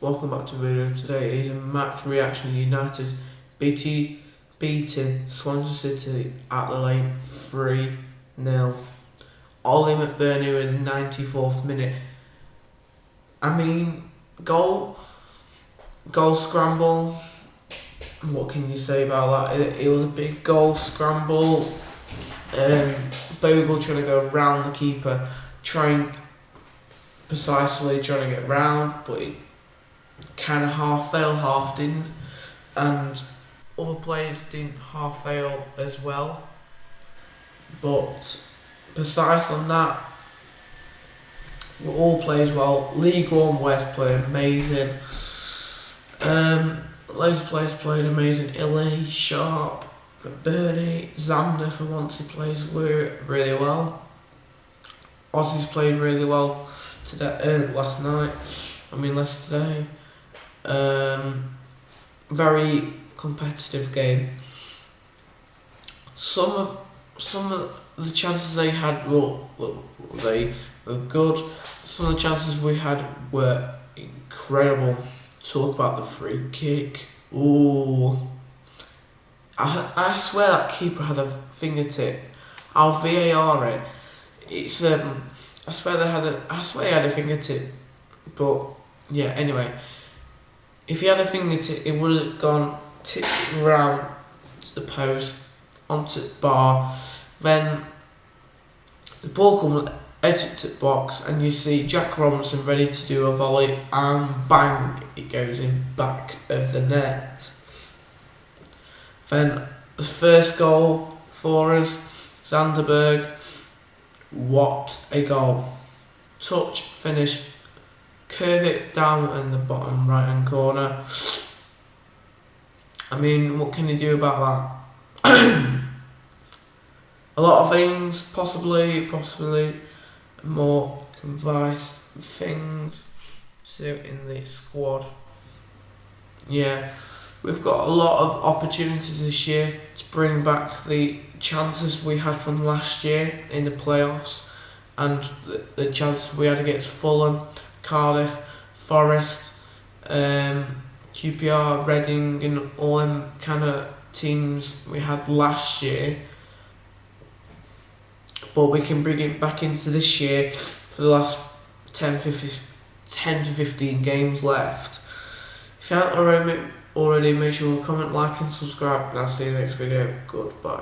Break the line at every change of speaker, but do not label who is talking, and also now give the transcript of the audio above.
welcome back to video. Today is a match reaction United BT beating Swansea City at the lane 3 0. Oli McBurnie in the 94th minute. I mean, goal, goal scramble. What can you say about that? It, it was a big goal scramble. Um, Bogle trying to go around the keeper, trying precisely trying to get round, but it kind of half failed, half didn't, and other players didn't half fail as well. But precise on that, we all plays well. League One West played amazing. Um, loads of players played amazing. Illy, Sharp, McBurnie, Sander for once he plays were really well. Ozzy's played really well today, uh, last night. I mean, last today. Um, very competitive game. Some of some of the chances they had were, they were good. Some of the chances we had were incredible. Talk about the free kick. Ooh. I, I swear that keeper had a fingertip. I'll VAR it. It's um I swear they had a I swear he had a fingertip. But yeah, anyway. If he had a fingertip it would have gone tipped round to the post, onto the bar, then the ball comes the box and you see Jack Robinson ready to do a volley and bang it goes in back of the net. Then the first goal for us, Sander Berge, what a goal. Touch, finish, curve it down in the bottom right hand corner. I mean, what can you do about that? a lot of things, possibly, possibly more convice things to in the squad. Yeah, we've got a lot of opportunities this year to bring back the chances we had from last year in the playoffs and the, the chances we had against Fulham, Cardiff, Forest, um, QPR, Reading, and all them kind of teams we had last year. But we can bring it back into this year for the last 10, 15, 10 to 15 games left. If you haven't already, already make sure to comment, like and subscribe and I'll see you next video. Goodbye.